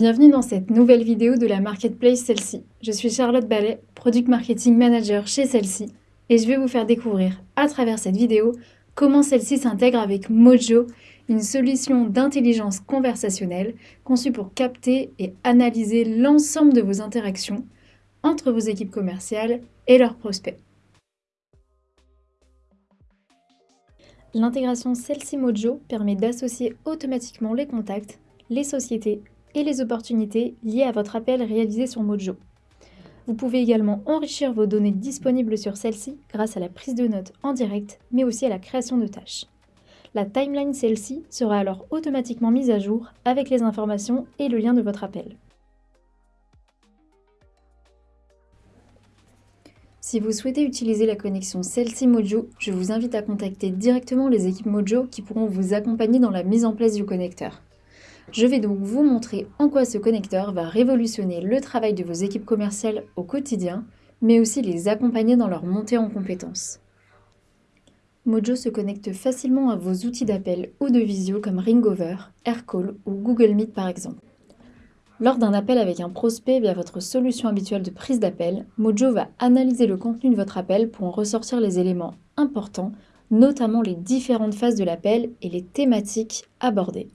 Bienvenue dans cette nouvelle vidéo de la Marketplace Celle-ci. Je suis Charlotte Ballet, Product Marketing Manager chez Celle-ci, et je vais vous faire découvrir à travers cette vidéo comment celle-ci s'intègre avec Mojo, une solution d'intelligence conversationnelle conçue pour capter et analyser l'ensemble de vos interactions entre vos équipes commerciales et leurs prospects. L'intégration Celle-ci Mojo permet d'associer automatiquement les contacts, les sociétés et les opportunités liées à votre appel réalisé sur Mojo. Vous pouvez également enrichir vos données disponibles sur celle-ci grâce à la prise de notes en direct, mais aussi à la création de tâches. La timeline celle-ci sera alors automatiquement mise à jour avec les informations et le lien de votre appel. Si vous souhaitez utiliser la connexion celle-ci Mojo, je vous invite à contacter directement les équipes Mojo qui pourront vous accompagner dans la mise en place du connecteur. Je vais donc vous montrer en quoi ce connecteur va révolutionner le travail de vos équipes commerciales au quotidien, mais aussi les accompagner dans leur montée en compétences. Mojo se connecte facilement à vos outils d'appel ou de visio comme Ringover, Aircall ou Google Meet par exemple. Lors d'un appel avec un prospect via votre solution habituelle de prise d'appel, Mojo va analyser le contenu de votre appel pour en ressortir les éléments importants, notamment les différentes phases de l'appel et les thématiques abordées.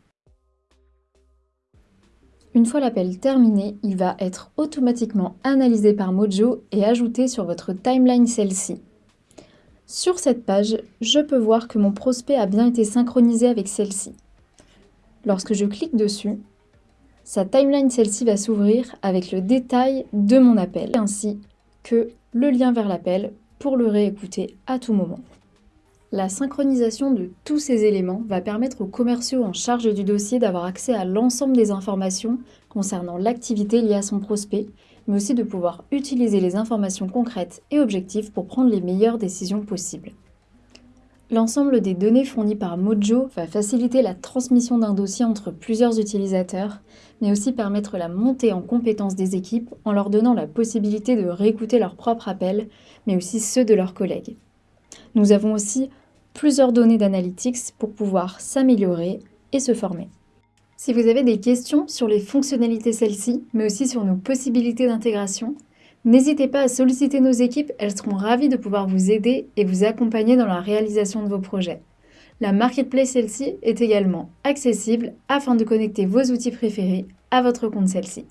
Une fois l'appel terminé, il va être automatiquement analysé par Mojo et ajouté sur votre timeline celle-ci. Sur cette page, je peux voir que mon prospect a bien été synchronisé avec celle-ci. Lorsque je clique dessus, sa timeline celle-ci va s'ouvrir avec le détail de mon appel, ainsi que le lien vers l'appel pour le réécouter à tout moment. La synchronisation de tous ces éléments va permettre aux commerciaux en charge du dossier d'avoir accès à l'ensemble des informations concernant l'activité liée à son prospect, mais aussi de pouvoir utiliser les informations concrètes et objectives pour prendre les meilleures décisions possibles. L'ensemble des données fournies par Mojo va faciliter la transmission d'un dossier entre plusieurs utilisateurs, mais aussi permettre la montée en compétences des équipes en leur donnant la possibilité de réécouter leurs propres appels, mais aussi ceux de leurs collègues. Nous avons aussi plusieurs données d'analytics pour pouvoir s'améliorer et se former. Si vous avez des questions sur les fonctionnalités celles-ci, mais aussi sur nos possibilités d'intégration, n'hésitez pas à solliciter nos équipes, elles seront ravies de pouvoir vous aider et vous accompagner dans la réalisation de vos projets. La marketplace celle-ci est également accessible afin de connecter vos outils préférés à votre compte celle-ci.